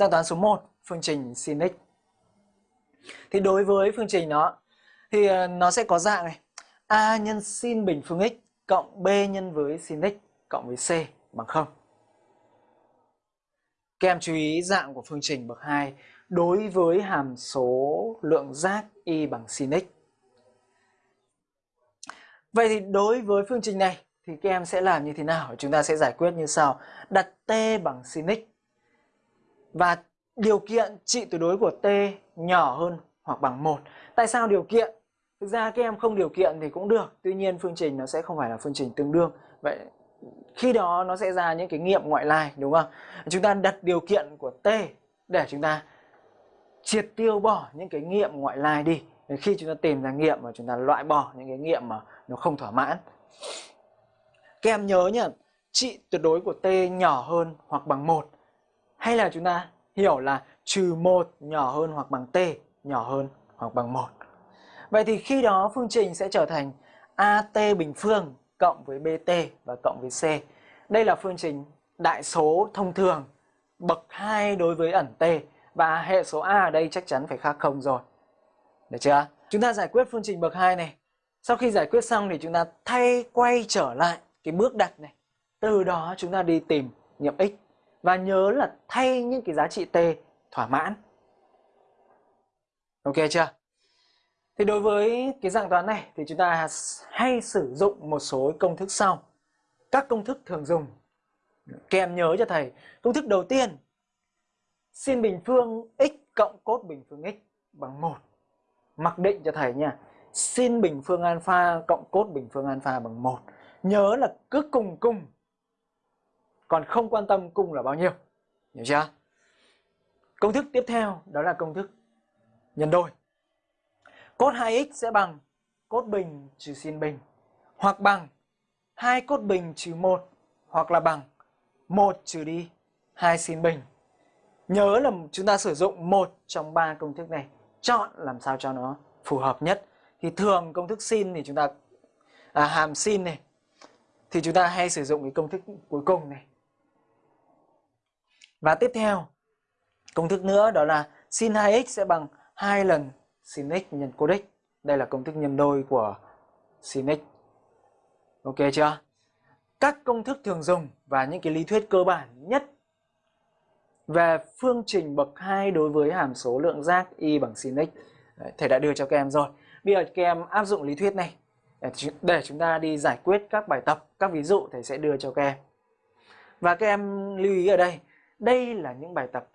Dạng toán số 1, phương trình sin x. Thì đối với phương trình nó thì ờ, nó sẽ có dạng này. A nhân sin bình phương x cộng B nhân với sin x cộng với C bằng 0. Các em chú ý dạng của phương trình bậc 2 đối với hàm số lượng giác y bằng sin x. Vậy thì đối với phương trình này thì các em sẽ làm như thế nào? Chúng ta sẽ giải quyết như sau. Đặt t bằng sin x và điều kiện trị tuyệt đối của t nhỏ hơn hoặc bằng 1. Tại sao điều kiện? Thực ra các em không điều kiện thì cũng được, tuy nhiên phương trình nó sẽ không phải là phương trình tương đương. Vậy khi đó nó sẽ ra những cái nghiệm ngoại lai đúng không? Chúng ta đặt điều kiện của t để chúng ta triệt tiêu bỏ những cái nghiệm ngoại lai đi. Khi chúng ta tìm ra nghiệm và chúng ta loại bỏ những cái nghiệm mà nó không thỏa mãn. Các em nhớ nhá, trị tuyệt đối của t nhỏ hơn hoặc bằng 1 hay là chúng ta hiểu là trừ 1 nhỏ hơn hoặc bằng t, nhỏ hơn hoặc bằng 1. Vậy thì khi đó phương trình sẽ trở thành AT bình phương cộng với BT và cộng với C. Đây là phương trình đại số thông thường, bậc 2 đối với ẩn T và hệ số A ở đây chắc chắn phải khác không rồi. Được chưa? Chúng ta giải quyết phương trình bậc 2 này. Sau khi giải quyết xong thì chúng ta thay quay trở lại cái bước đặt này. Từ đó chúng ta đi tìm nghiệm x và nhớ là thay những cái giá trị t thỏa mãn. Ok chưa? Thì đối với cái dạng toán này thì chúng ta hay sử dụng một số công thức sau. Các công thức thường dùng. Kèm nhớ cho thầy. Công thức đầu tiên. Sin bình phương x cộng cốt bình phương x bằng 1. Mặc định cho thầy nha. Sin bình phương alpha cộng cốt bình phương alpha bằng 1. Nhớ là cứ cùng cùng. Còn không quan tâm cung là bao nhiêu. Hiểu chưa? Công thức tiếp theo đó là công thức nhân đôi. Cốt 2x sẽ bằng cốt bình trừ sin bình hoặc bằng 2 cốt bình trừ 1 hoặc là bằng 1 trừ đi 2 sin bình. Nhớ là chúng ta sử dụng một trong ba công thức này, chọn làm sao cho nó phù hợp nhất. Thì thường công thức sin thì chúng ta à, hàm sin này thì chúng ta hay sử dụng cái công thức cuối cùng này. Và tiếp theo, công thức nữa đó là sin 2x sẽ bằng 2 lần sin x nhân cos x. Đây là công thức nhân đôi của sin x. Ok chưa? Các công thức thường dùng và những cái lý thuyết cơ bản nhất về phương trình bậc 2 đối với hàm số lượng giác y bằng sin x thầy đã đưa cho các em rồi. Bây giờ các em áp dụng lý thuyết này để chúng ta đi giải quyết các bài tập, các ví dụ thầy sẽ đưa cho các em. Và các em lưu ý ở đây, đây là những bài tập